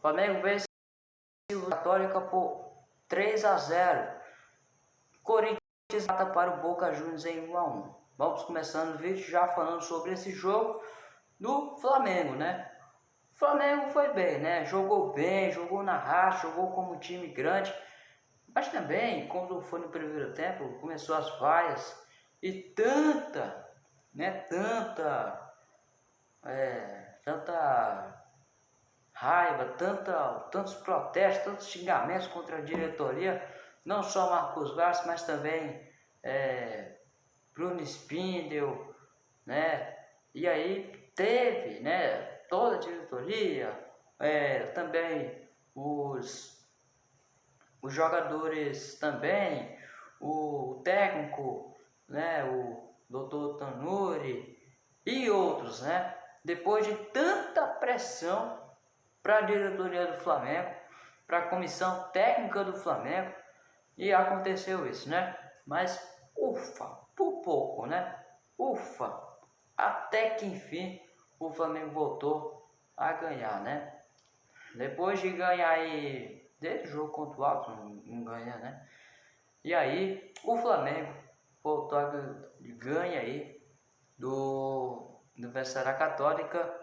Flamengo vence o Católica por 3 a 0. Corinthians mata para o Boca Juniors em 1 a 1. Vamos começando o vídeo já falando sobre esse jogo do Flamengo, né? O Flamengo foi bem, né? Jogou bem, jogou na raça, jogou como time grande. Mas também, quando foi no primeiro tempo, começou as vaias e tanta, né? Tanta, é, tanta tanta, tantos protestos, tantos xingamentos contra a diretoria, não só Marcos Vaz, mas também é, Bruno Spindel, né? E aí teve, né? Toda a diretoria, é, também os, os jogadores também, o técnico, né? O doutor Tanuri e outros, né? Depois de tanta pressão para a diretoria do Flamengo, para a comissão técnica do Flamengo, e aconteceu isso, né? Mas ufa, por pouco, né? Ufa, até que enfim o Flamengo voltou a ganhar, né? Depois de ganhar aí, desde o jogo contra o Alto, não, ganha, né? E aí o Flamengo voltou a ganhar aí do Universidade Católica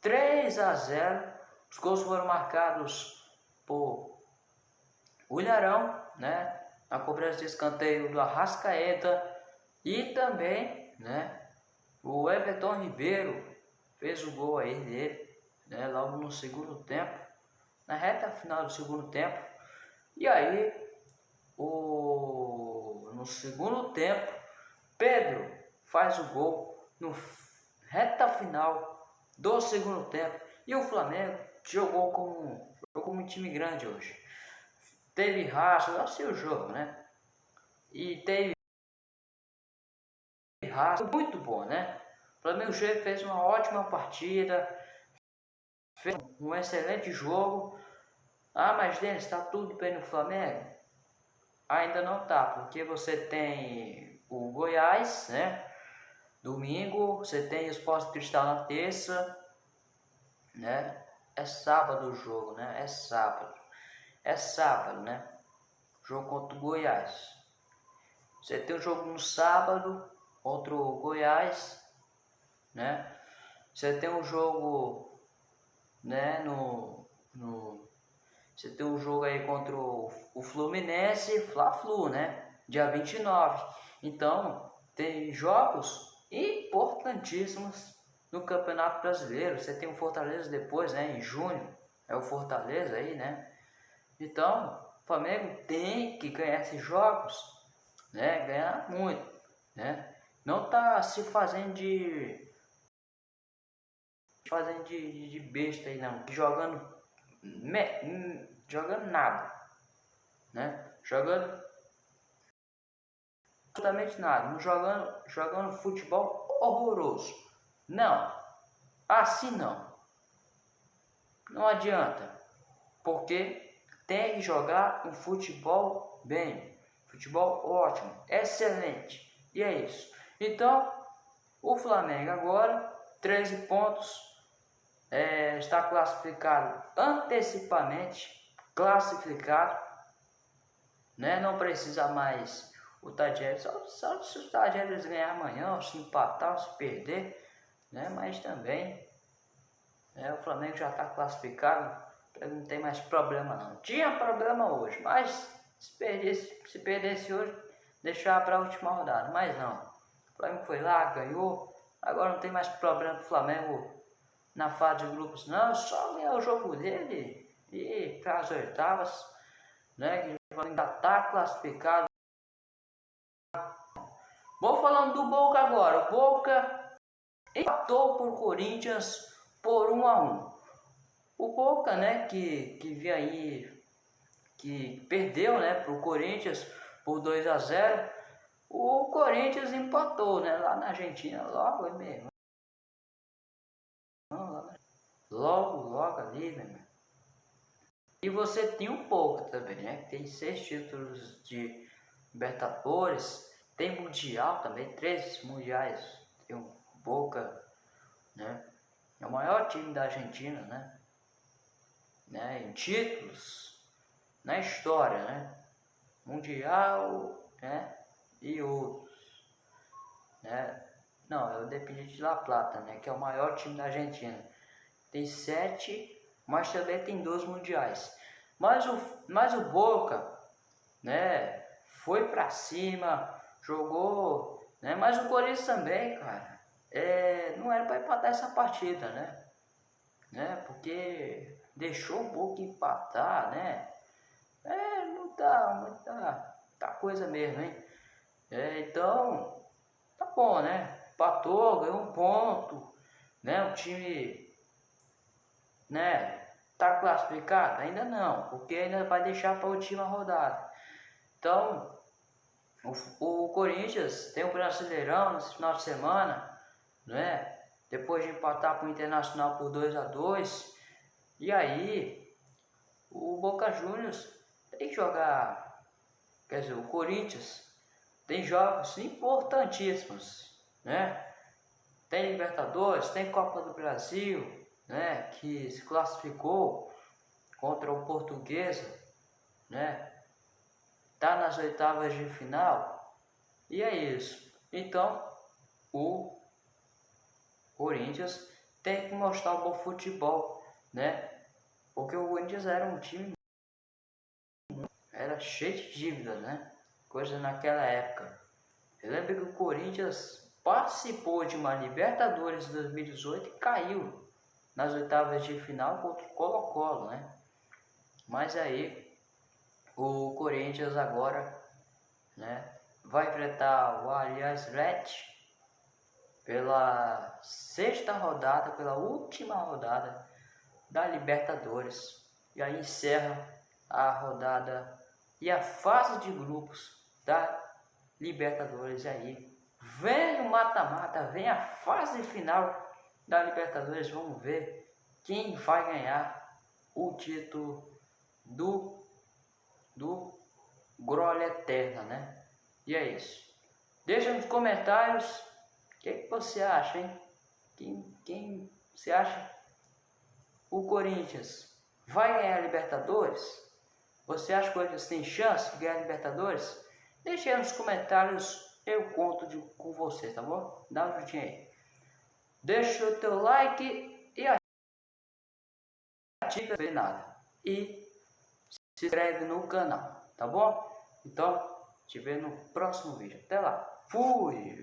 3 a 0 os gols foram marcados por Ilharão, né? Na cobrança de escanteio do Arrascaeta e também, né? O Everton Ribeiro fez o gol aí dele, né? Logo no segundo tempo, na reta final do segundo tempo. E aí, o no segundo tempo, Pedro faz o gol no reta final do segundo tempo e o Flamengo jogou como, jogou como um time grande hoje. Teve raça, sei o jogo, né? E teve raça, muito bom, né? O Flamengo fez uma ótima partida, fez um excelente jogo. Ah, mas Denis, está tudo bem no Flamengo? Ainda não tá, porque você tem o Goiás, né? Domingo, você tem o Esporte Cristal na terça, né? É sábado o jogo, né? É sábado. É sábado, né? Jogo contra o Goiás. Você tem um jogo no sábado contra o Goiás, né? Você tem um jogo, né? No, no você tem um jogo aí contra o, o Fluminense, Fla-Flu, né? Dia 29. Então, tem jogos importantíssimos no Campeonato Brasileiro. Você tem o Fortaleza depois, né, em junho, é o Fortaleza aí, né? Então, o Flamengo tem que ganhar esses jogos, né? Ganhar muito, né? Não tá se fazendo de fazendo de, de besta aí não, jogando me, jogando nada, né? Jogando absolutamente nada, jogando jogando futebol horroroso. Não, assim não. Não adianta, porque tem que jogar um futebol bem, futebol ótimo, excelente. E é isso. Então, o Flamengo agora, 13 pontos, é, está classificado antecipadamente, classificado, né? não precisa mais o Tadjeres, só, só se o Tadjeres ganhar amanhã, se empatar, se perder, né? Mas também né, o Flamengo já está classificado, não tem mais problema não. Tinha problema hoje, mas se perdesse, se perdesse hoje, deixar para a última rodada, mas não. O Flamengo foi lá, ganhou, agora não tem mais problema do Flamengo na fase de grupos, não, só ganhar o jogo dele e para as oitavas, né? Que o Flamengo está classificado. Vou falando do Boca agora. O Boca empatou por Corinthians por 1 a 1. O Boca, né, que que vi aí que perdeu, né, para o Corinthians por 2 a 0. O Corinthians empatou, né, lá na Argentina, logo mesmo. Logo, logo ali, né? E você tem um pouco também, né? Tem seis títulos de Libertadores, tem Mundial também, três mundiais. Tem um Boca, né? É o maior time da Argentina, né? né, em títulos na história, né? Mundial, né? E outros, né? Não, é o Independiente La Plata, né? Que é o maior time da Argentina. Tem sete, mas também tem dois mundiais. Mas o, mas o Boca, né? Foi pra cima, jogou, né? Mas o Corinthians também, cara. É, não era para empatar essa partida, né? né? Porque deixou o Boca empatar, né? É, não tá, muita tá coisa mesmo, hein? É, então, tá bom, né? Empatou, ganhou um ponto, né? O time, né? Tá classificado? Ainda não, porque ainda vai deixar para a última rodada. Então, o, o Corinthians tem o Brasileirão nesse final de semana, né? Depois de empatar com o Internacional por 2 a 2 E aí, o Boca Juniors tem que jogar, quer dizer, o Corinthians tem jogos importantíssimos, né? Tem Libertadores, tem Copa do Brasil, né? Que se classificou contra o Portuguesa, né? Tá nas oitavas de final. E é isso. Então, o Corinthians tem que mostrar o bom futebol, né? Porque o Corinthians era um time era cheio de dívidas, né? Coisa naquela época. Eu lembro que o Corinthians participou de uma Libertadores 2018 e caiu nas oitavas de final contra o Colo-Colo, né? Mas aí o Corinthians agora, né, vai enfrentar o Allianz Red pela sexta rodada, pela última rodada da Libertadores. E aí encerra a rodada e a fase de grupos da Libertadores. E aí vem o mata-mata, vem a fase final da Libertadores. Vamos ver quem vai ganhar o título do, do Grolha Eterna, né? E é isso. Deixa nos comentários o que, que você acha, hein? Quem, quem você acha? O Corinthians vai ganhar a Libertadores? Você acha que o Corinthians tem chance de ganhar a Libertadores? Deixe aí nos comentários, eu conto de, com você, tá bom? Dá um juntinho aí. Deixa o teu like e ativa nada. E se inscreve no canal, tá bom? Então, te vejo no próximo vídeo. Até lá. Fui!